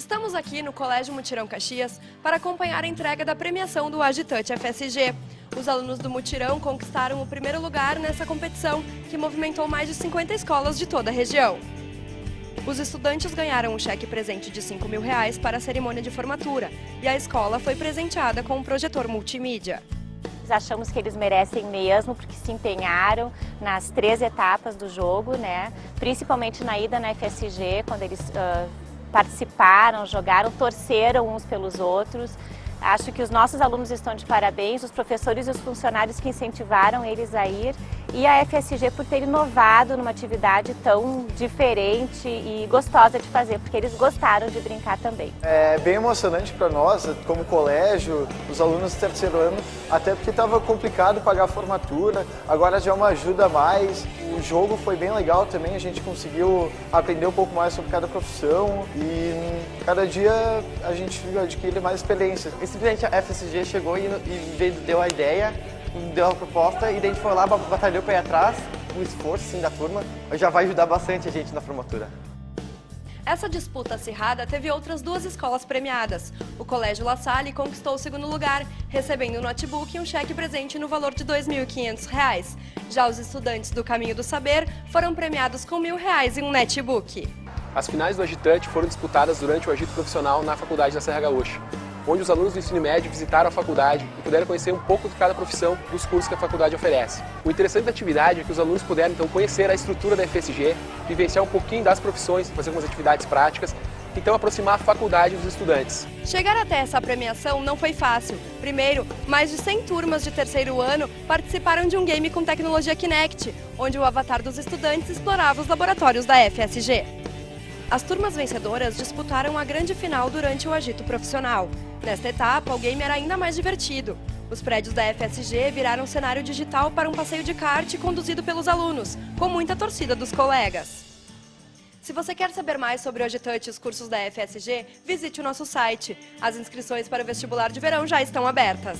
Estamos aqui no Colégio Mutirão Caxias para acompanhar a entrega da premiação do Agitante FSG. Os alunos do Mutirão conquistaram o primeiro lugar nessa competição, que movimentou mais de 50 escolas de toda a região. Os estudantes ganharam um cheque presente de 5 mil reais para a cerimônia de formatura e a escola foi presenteada com um projetor multimídia. Achamos que eles merecem mesmo, porque se empenharam nas três etapas do jogo, né? principalmente na ida na FSG, quando eles uh, participaram, jogaram, torceram uns pelos outros. Acho que os nossos alunos estão de parabéns, os professores e os funcionários que incentivaram eles a ir e a FSG por ter inovado numa atividade tão diferente e gostosa de fazer, porque eles gostaram de brincar também. É bem emocionante para nós, como colégio, os alunos do terceiro ano, até porque estava complicado pagar a formatura, agora já é uma ajuda a mais. O jogo foi bem legal também, a gente conseguiu aprender um pouco mais sobre cada profissão e cada dia a gente adquire mais experiência. Simplesmente a FSG chegou e, e deu a ideia deu a proposta e daí a gente foi lá, batalhou para ir atrás, o esforço sim, da turma, já vai ajudar bastante a gente na formatura. Essa disputa acirrada teve outras duas escolas premiadas. O Colégio La Salle conquistou o segundo lugar, recebendo um notebook e um cheque presente no valor de R$ 2.500. Já os estudantes do Caminho do Saber foram premiados com R$ 1.000 em um netbook. As finais do Agitante foram disputadas durante o agito profissional na Faculdade da Serra Gaúcha onde os alunos do ensino médio visitaram a faculdade e puderam conhecer um pouco de cada profissão dos cursos que a faculdade oferece. O interessante da atividade é que os alunos puderam então conhecer a estrutura da FSG, vivenciar um pouquinho das profissões, fazer algumas atividades práticas então aproximar a faculdade dos estudantes. Chegar até essa premiação não foi fácil. Primeiro, mais de 100 turmas de terceiro ano participaram de um game com tecnologia Kinect, onde o avatar dos estudantes explorava os laboratórios da FSG. As turmas vencedoras disputaram a grande final durante o agito profissional. Nesta etapa, o game era ainda mais divertido. Os prédios da FSG viraram cenário digital para um passeio de kart conduzido pelos alunos, com muita torcida dos colegas. Se você quer saber mais sobre o Agitante e os cursos da FSG, visite o nosso site. As inscrições para o vestibular de verão já estão abertas.